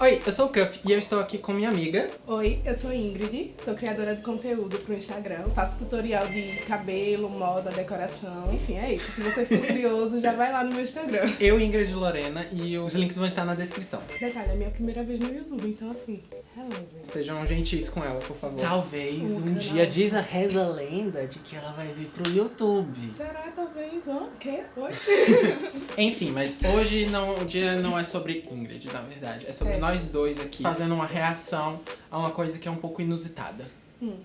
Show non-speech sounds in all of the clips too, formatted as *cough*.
Oi, eu sou o Cup e eu estou aqui com minha amiga. Oi, eu sou Ingrid, sou criadora de conteúdo pro Instagram. Faço tutorial de cabelo, moda, decoração, enfim, é isso. Se você for *laughs* curioso, já vai lá no meu Instagram. Eu, Ingrid e Lorena, e os links vão estar na descrição. Detalhe, é minha primeira vez no YouTube, então assim, hello. Sejam gentis com ela, por favor. Talvez O um canal. dia diz a reza a lenda de que ela vai vir pro YouTube. Será, talvez, ó, o quê? Oi? *laughs* Enfim, mas hoje não, o dia não é sobre Ingrid, na verdade. É sobre É. nós dois aqui fazendo uma reação a uma coisa que é um pouco inusitada. Hum,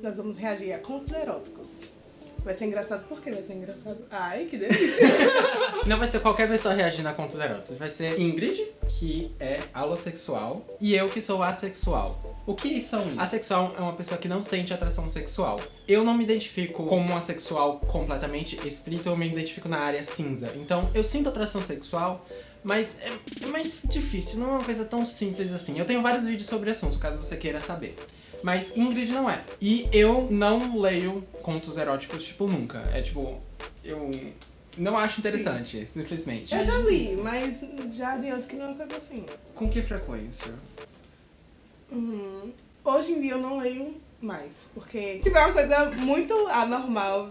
nós vamos reagir a contos eróticos. Vai ser engraçado, por que vai ser engraçado? Ai, que delícia. *laughs* Não vai ser qualquer pessoa reagindo a contos eróticos. Vai ser Ingrid, que é alossexual, e eu, que sou assexual. O que são isso? Assexual é uma pessoa que não sente atração sexual. Eu não me identifico como um assexual completamente estrito, eu me identifico na área cinza. Então, eu sinto atração sexual, mas é, é mais difícil, não é uma coisa tão simples assim. Eu tenho vários vídeos sobre assunto, caso você queira saber. Mas Ingrid não é. E eu não leio contos eróticos, tipo, nunca. É tipo, eu não acho interessante, simplesmente. Eu já li, mas já adianto que não é uma coisa assim. Com que frequência? Uhum. Hoje em dia eu não leio mais, porque tipo, é uma coisa muito anormal.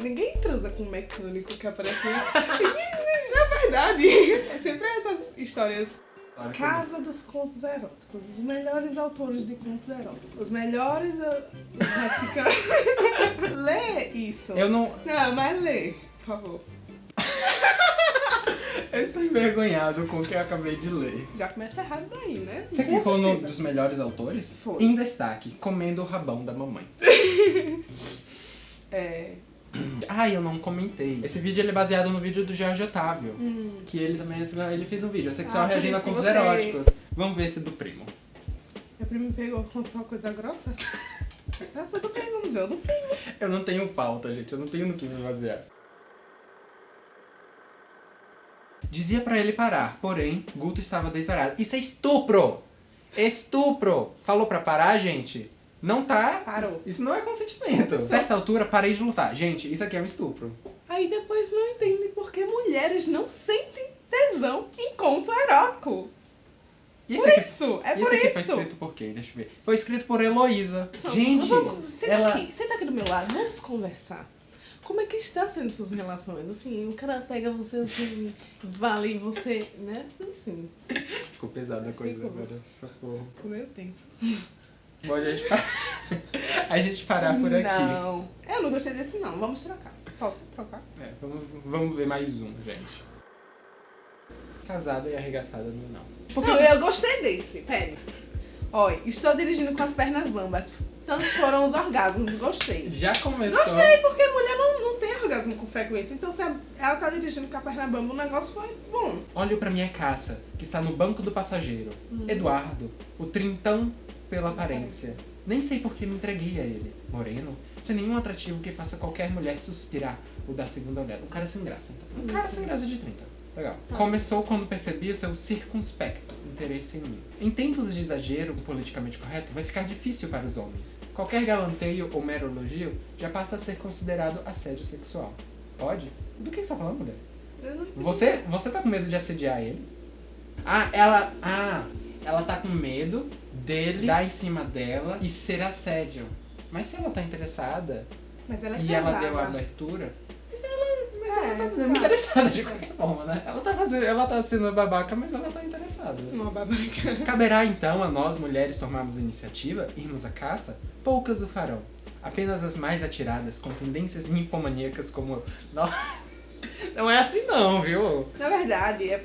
Ninguém transa com um mecânico que aparece. *laughs* Na verdade, é sempre essas histórias. Casa dos Contos Eróticos. Os melhores autores de contos eróticos. Os melhores. uh, os *laughs* lê isso. Eu não. Não, mas lê, por favor. Eu estou envergonhado com o que eu acabei de ler. Já começa errado daí, né? Você clicou no certeza. dos melhores autores? Foi. Em destaque, comendo o rabão da mamãe. *laughs* É. *clears throat* Ai, eu não comentei. Esse vídeo ele é baseado no vídeo do Jorge Otávio. Hum. Que ele também ele fez um vídeo, sexual Ah, reagindo a contos você- eróticos. Vamos ver esse do primo. Meu primo me pegou com só coisa grossa? Tá *laughs* tudo bem, vamos ver o do primo. Eu não tenho pauta, gente. Eu não tenho no que me basear. Dizia pra ele parar, porém, Guto estava desarado. Isso é estupro! Estupro! Falou pra parar, gente? Não tá. Parou. Isso, não é consentimento. A certa altura, parei de lutar. Gente, isso aqui é um estupro. Aí depois não entende por que mulheres não sentem tesão em conto erótico. E Por aqui, isso, é por aqui isso. foi escrito por quem? Deixa eu ver. Foi escrito por Heloísa. Gente, vamos, senta ela... aqui, senta aqui do meu lado, vamos conversar. Como é que está sendo suas relações? Assim, o cara pega você assim, vale você, né? Assim, Ficou pesada a coisa Ficou. agora. Socorro. ficou meio tenso. Pode a gente, pa- *laughs* a gente parar por aqui. Não, eu não gostei desse não, vamos trocar. Posso trocar? É, vamos, vamos ver mais um, gente. Casada e arregaçada no não. Porque eu, eu gostei desse, pera. Olha, estou dirigindo com as pernas bambas. Tantos foram os orgasmos, gostei. Já começou. Gostei, porque mulher não, não orgasmo com frequência. Então, se ela tá dirigindo com a perna bamba, o negócio foi bom. Olho pra minha caça, que está no banco do passageiro. Hum. Eduardo, o trintão pela aparência. Nem sei por que me entreguei a ele. Moreno, sem nenhum atrativo que faça qualquer mulher suspirar ou dar segunda olhada. Um cara sem graça, então. Um cara sem graça de 30. Legal. Tá. Começou quando percebi o seu circunspecto interesse em mim. Em tempos de exagero politicamente correto, vai ficar difícil para os homens. Qualquer galanteio ou mero elogio já passa a ser considerado assédio sexual. Pode? Do que você tá falando, mulher? Você, você tá com medo de assediar ele? Ah, ela. Ah, ela tá com medo dele dar em cima dela e ser assédio. Mas se ela tá interessada Mas ela é e casada. ela deu a abertura. Mas ela, É, ela tá exato. interessada de qualquer forma, né? Ela tá, fazendo, ela tá sendo babaca, mas ela tá interessada. Uma babaca. *laughs* Caberá então a nós mulheres tomarmos iniciativa, irmos à caça? Poucas o farão. Apenas as mais atiradas, com tendências ninfomaníacas como. eu. *laughs* Não, não é assim não, viu? Na verdade, é...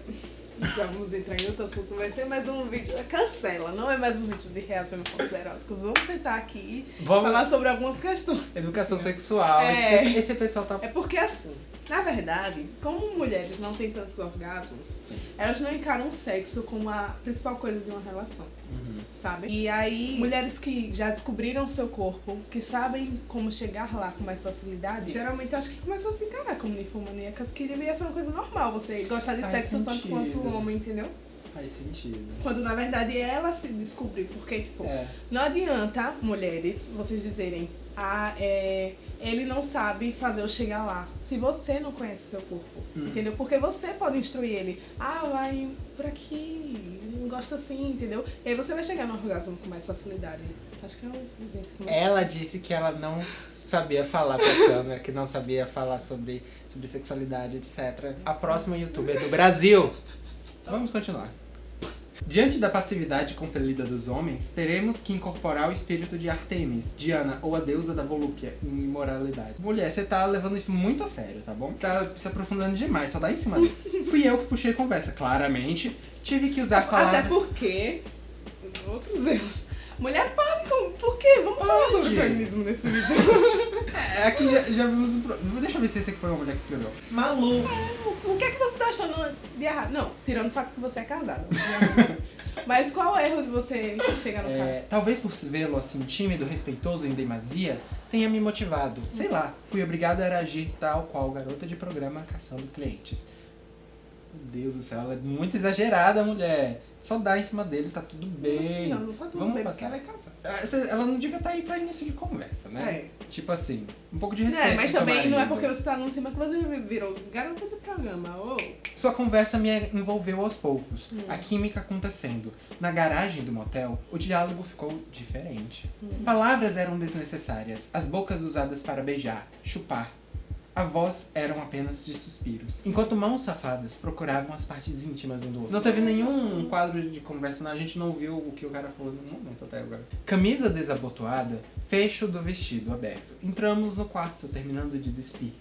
já vamos entrar em outro assunto, vai ser mais um vídeo. Cancela, não é mais um vídeo de reação pontos eróticos. Vamos sentar aqui e Vamos. falar sobre algumas questões. Educação sexual. É. Esse, esse pessoal tá. É porque assim, na verdade, como mulheres não têm tantos orgasmos, Sim. elas não encaram o sexo como a principal coisa de uma relação. Uhum. sabe? E aí, mulheres que já descobriram o seu corpo, que sabem como chegar lá com mais facilidade, geralmente eu acho que começam a se encarar como ninfomaníacas, que deveria ser uma coisa normal, você gostar de Faz sexo tanto sentido. quanto o homem, entendeu? Faz sentido. Quando na verdade ela se descobrir, porque, tipo, É. não adianta, mulheres, vocês dizerem, ah, é, ele não sabe fazer eu chegar lá. Se você não conhece seu corpo, Hum. entendeu? Porque você pode instruir ele. Ah, vai por aqui, gosta assim, entendeu? E aí você vai chegar no orgasmo com mais facilidade. Acho que é um jeito que mais... Ela disse que ela não sabia falar pra *laughs* câmera, que não sabia falar sobre, sobre sexualidade, etc. A próxima youtuber do Brasil. Vamos continuar. Diante da passividade compelida dos homens, teremos que incorporar o espírito de Artemis, Diana ou a deusa da volúpia em imoralidade. Mulher, você tá levando isso muito a sério, tá bom? Tá se aprofundando demais, só dá em cima dele. *laughs* Fui eu que puxei a conversa, claramente. Tive que usar palavras... Até porque... Outros erros. Mulher pode, por quê? Vamos falar sobre feminismo nesse vídeo. *laughs* É, aqui já, já vimos um... pro- Deixa eu ver se esse aqui foi uma mulher que escreveu. Malu. É você tá achando de errado? Não, tirando o fato que você é casado. *laughs* Mas qual é o erro de você chegar no cara? É, talvez por vê-lo assim, tímido, respeitoso em demasia, tenha me motivado. Sei lá, fui obrigada a agir tal qual garota de programa caçando clientes. Meu Deus do céu, ela é muito exagerada, mulher. Só dá em cima dele, tá tudo bem. Não, não tá tudo Vamos bem, passar. ela é casada. Ah, Ela não devia estar aí pra início de conversa, né? Tipo assim, um pouco de respeito. É, mas também não é porque você tá num cima que você virou garota do programa. Ô, Sua conversa me envolveu aos poucos, Hum. a química acontecendo. Na garagem do motel, o diálogo ficou diferente. Hum. Palavras eram desnecessárias, as bocas usadas para beijar, chupar. A voz eram apenas de suspiros. Enquanto mãos safadas procuravam as partes íntimas um do outro. Não teve nenhum quadro de conversa, não. a gente não viu o que o cara falou no momento até agora. Camisa desabotoada, fecho do vestido aberto. Entramos no quarto, terminando de despir.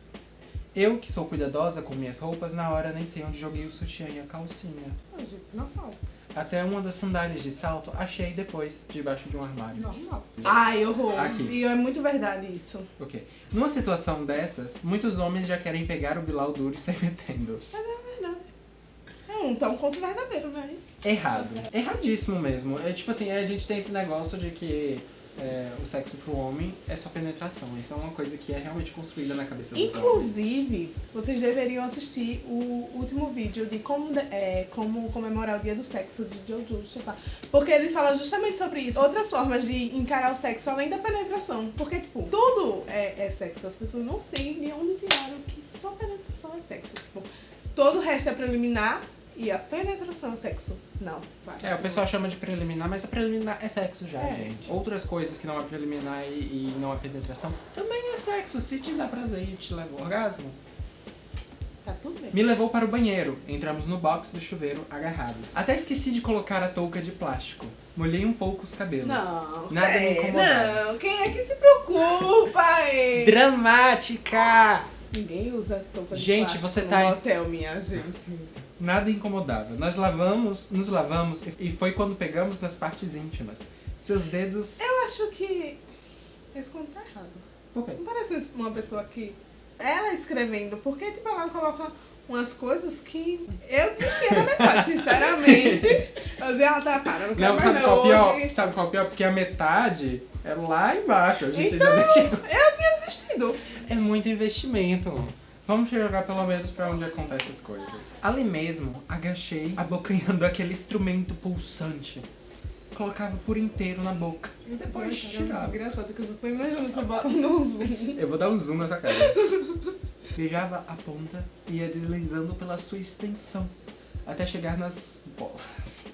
Eu, que sou cuidadosa com minhas roupas, na hora nem sei onde joguei o sutiã e a calcinha. ah, gente, normal. Até uma das sandálias de salto achei depois, debaixo de um armário. Normal. Ai, horror. Aqui. E é muito verdade isso. Ok. Numa situação dessas, muitos homens já querem pegar o Bilal duro e sair metendo. É verdade. É um tão conto verdadeiro, né? Errado. Erradíssimo mesmo. É tipo assim, a gente tem esse negócio de que é, o sexo pro homem é só penetração. Isso é uma coisa que é realmente construída na cabeça dos homens. Inclusive, vocês deveriam assistir o último vídeo de como, de- é, como comemorar o dia do sexo de Jojo Chapá. Porque ele fala justamente sobre isso. Outras formas de encarar o sexo além da penetração. Porque, tipo, tudo é, é sexo. As pessoas não sei de onde tiraram que só penetração é sexo. Tipo, todo o resto é preliminar e a penetração é sexo. Não. vai. É, o pessoal chama de preliminar, mas a preliminar é sexo já, É. gente. Outras coisas que não é preliminar e, e não é penetração também é sexo. Se te dá prazer e te leva ao orgasmo. Tá tudo bem. Me levou para o banheiro. Entramos no box do chuveiro agarrados. Até esqueci de colocar a touca de plástico. Molhei um pouco os cabelos. Não, Nada me é, incomodava. não, quem é que se preocupa, é? Dramática! Ninguém usa touca de Gente, plástico você no tá em- hotel, minha gente. Nada incomodava. Nós lavamos, nos lavamos e- foi quando pegamos nas partes íntimas. Seus dedos. Eu acho que esse conto tá errado. Por quê? Não parece uma pessoa que... Ela escrevendo, porque tipo, ela coloca umas coisas que eu desistia na metade, sinceramente. Eu dizia, ah, tá, para, não quero Não, mais sabe não qual é pior? hoje. Sabe qual é pior? Porque a metade é lá embaixo. A gente Então, ainda não chegou. eu tinha desistido. É muito investimento. Vamos jogar pelo menos pra onde acontecem as coisas. Ali mesmo, agachei, abocanhando aquele instrumento pulsante. Colocava por inteiro na boca. E depois tirava. Engraçado que eu já tô imaginando você bota no zoom. Eu vou dar um zoom nessa cara. *laughs* Beijava a ponta e ia deslizando pela sua extensão. Até chegar nas bolas.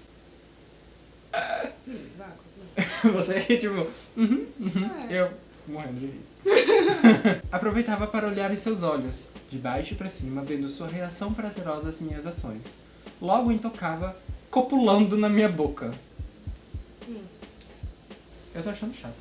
Sim, vai, continua. *laughs* Você tipo, uhum, uhum. É. Eu morrendo de rir. *laughs* *laughs* Aproveitava para olhar em seus olhos, de baixo para cima, vendo sua reação prazerosa às minhas ações. Logo intocava, copulando na minha boca. Hum. Eu tô achando chato.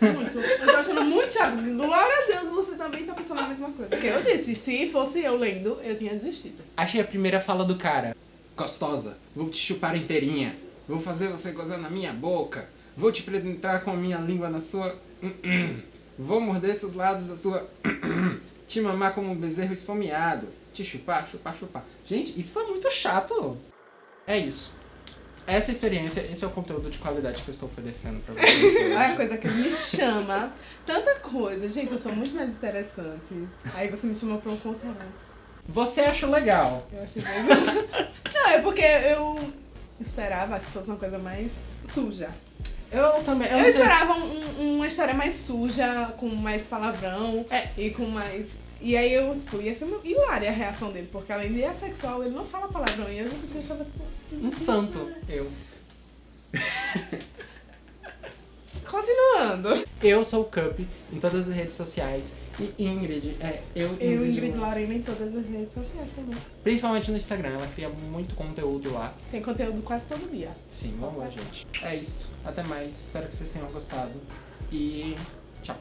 Muito. Eu tô achando muito chato. Glória a Deus, você também tá pensando a mesma coisa. Porque eu disse, se fosse eu lendo, eu tinha desistido. Achei a primeira fala do cara. Gostosa, vou te chupar inteirinha. Vou fazer você gozar na minha boca. Vou te penetrar com a minha língua na sua. Hum, Vou morder seus lados da sua. *clears throat* Te mamar como um bezerro esfomeado. Te chupar, chupar, chupar. Gente, isso tá muito chato. É isso. Essa é a experiência, esse é o conteúdo de qualidade que eu estou oferecendo pra vocês. hoje. *laughs* Olha a coisa que me chama. Tanta coisa. Gente, eu sou muito mais interessante. Aí você me chamou pra um conteúdo. Você acha legal? Eu achei mesmo. *laughs* Não, é porque eu esperava que fosse uma coisa mais suja. Eu também. Eu, eu esperava um, uma história mais suja, com mais palavrão é. e com mais. E aí eu, tipo, ia ser hilária a reação dele, porque além de assexual, ele não fala palavrão. E eu nunca tinha estado. Um santo, eu. Continuando. Eu sou o Cup em todas as redes sociais. E Ingrid é eu, Ingrid. Eu, Ingrid Lorena, em todas as redes sociais também. Principalmente no Instagram, ela cria muito conteúdo lá. Tem conteúdo quase todo dia. Sim, vamos lá, gente. É isso. Até mais. Espero que vocês tenham gostado. E tchau.